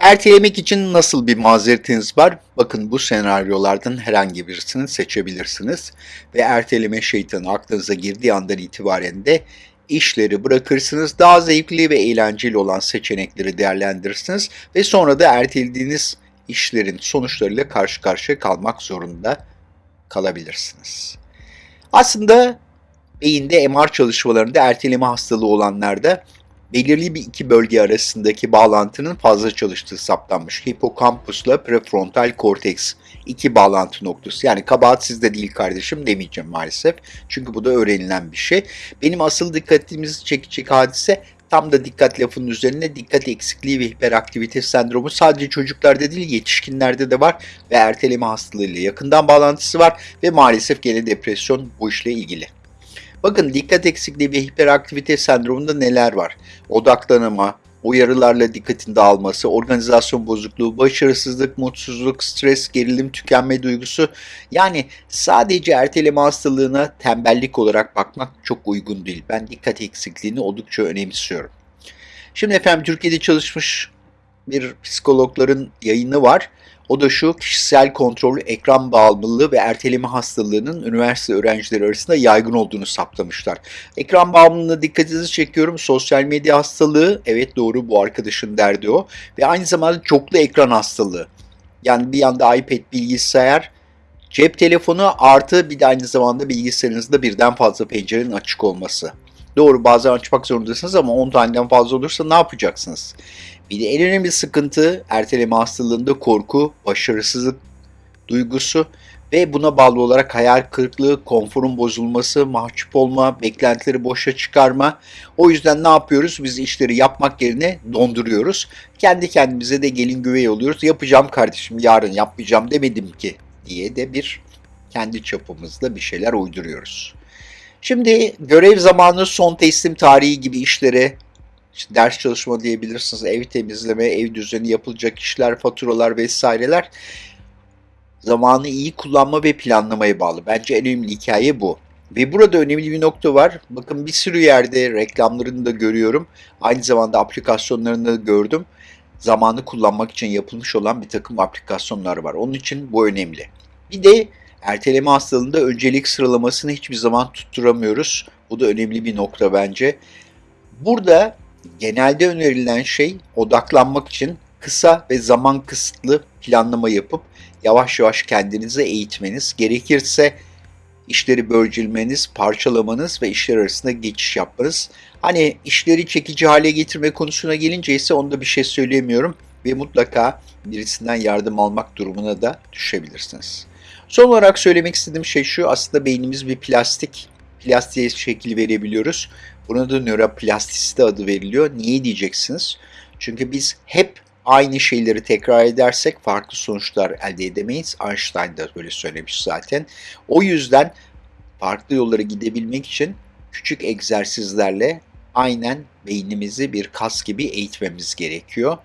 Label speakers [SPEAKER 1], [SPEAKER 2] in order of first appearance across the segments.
[SPEAKER 1] Ertelemek için nasıl bir mazeretiniz var? Bakın bu senaryolardan herhangi birisini seçebilirsiniz ve erteleme şeytanı aklınıza girdiği andan itibaren de işleri bırakırsınız. Daha zevkli ve eğlenceli olan seçenekleri değerlendirirsiniz ve sonra da ertelediğiniz işlerin sonuçlarıyla karşı karşıya kalmak zorunda kalabilirsiniz. Aslında beyinde MR çalışmalarında erteleme hastalığı olanlarda belirli bir iki bölge arasındaki bağlantının fazla çalıştığı saptanmış. Hipokampusla prefrontal korteks iki bağlantı noktası. Yani kabahat sizde değil kardeşim demeyeceğim maalesef. Çünkü bu da öğrenilen bir şey. Benim asıl dikkatimizi çekecek hadise tam da dikkat lafının üzerine dikkat eksikliği ve hiperaktivite sendromu sadece çocuklarda değil yetişkinlerde de var ve erteleme hastalığıyla yakından bağlantısı var ve maalesef gene depresyon bu işle ilgili. Bakın dikkat eksikliği ve hiperaktivite sendromunda neler var? Odaklanama, uyarılarla dikkatin dağılması, organizasyon bozukluğu, başarısızlık, mutsuzluk, stres, gerilim, tükenme duygusu. Yani sadece erteleme hastalığına tembellik olarak bakmak çok uygun değil. Ben dikkat eksikliğini oldukça önemsiyorum. Şimdi efendim Türkiye'de çalışmış bir psikologların yayını var. O da şu kişisel kontrol, ekran bağımlılığı ve erteleme hastalığının üniversite öğrencileri arasında yaygın olduğunu saptamışlar. Ekran bağımlılığına dikkatinizi çekiyorum. Sosyal medya hastalığı, evet doğru bu arkadaşın derdi o. Ve aynı zamanda çoklu ekran hastalığı. Yani bir yanda iPad, bilgisayar, cep telefonu artı bir de aynı zamanda bilgisayarınızda birden fazla pencerenin açık olması. Doğru bazen açmak zorundasınız ama 10 taneden fazla olursa ne yapacaksınız? Bir de en önemli sıkıntı erteleme hastalığında korku, başarısızlık duygusu ve buna bağlı olarak hayal kırıklığı, konforun bozulması, mahcup olma, beklentileri boşa çıkarma. O yüzden ne yapıyoruz? Biz işleri yapmak yerine donduruyoruz. Kendi kendimize de gelin güvey oluyoruz. Yapacağım kardeşim yarın yapmayacağım demedim ki diye de bir kendi çapımızda bir şeyler uyduruyoruz. Şimdi görev zamanı, son teslim tarihi gibi işlere işte ders çalışma diyebilirsiniz, ev temizleme, ev düzeni yapılacak işler, faturalar vesaireler zamanı iyi kullanma ve planlamaya bağlı. Bence en önemli hikaye bu. Ve burada önemli bir nokta var. Bakın bir sürü yerde reklamlarını da görüyorum. Aynı zamanda aplikasyonlarını da gördüm. Zamanı kullanmak için yapılmış olan bir takım aplikasyonlar var. Onun için bu önemli. Bir de erteleme hastalığında öncelik sıralamasını hiçbir zaman tutturamıyoruz. Bu da önemli bir nokta bence. Burada genelde önerilen şey odaklanmak için kısa ve zaman kısıtlı planlama yapıp yavaş yavaş kendinizi eğitmeniz, gerekirse işleri bölcülmeniz, parçalamanız ve işler arasında geçiş yapmanız. Hani işleri çekici hale getirme konusuna gelince ise onda bir şey söyleyemiyorum ve mutlaka birisinden yardım almak durumuna da düşebilirsiniz. Son olarak söylemek istediğim şey şu, aslında beynimiz bir plastik. Plastiğe şekil verebiliyoruz. Buna da nöroplastisite adı veriliyor. Niye diyeceksiniz? Çünkü biz hep aynı şeyleri tekrar edersek farklı sonuçlar elde edemeyiz. Einstein da böyle söylemiş zaten. O yüzden farklı yollara gidebilmek için küçük egzersizlerle aynen beynimizi bir kas gibi eğitmemiz gerekiyor.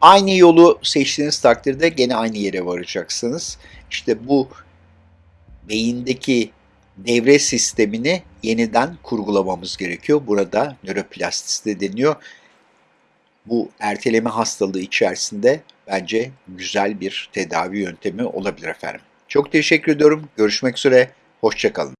[SPEAKER 1] Aynı yolu seçtiğiniz takdirde gene aynı yere varacaksınız. İşte bu beyindeki devre sistemini yeniden kurgulamamız gerekiyor. Burada nöroplastisite deniyor. Bu erteleme hastalığı içerisinde bence güzel bir tedavi yöntemi olabilir efendim. Çok teşekkür ediyorum. Görüşmek üzere. Hoşçakalın.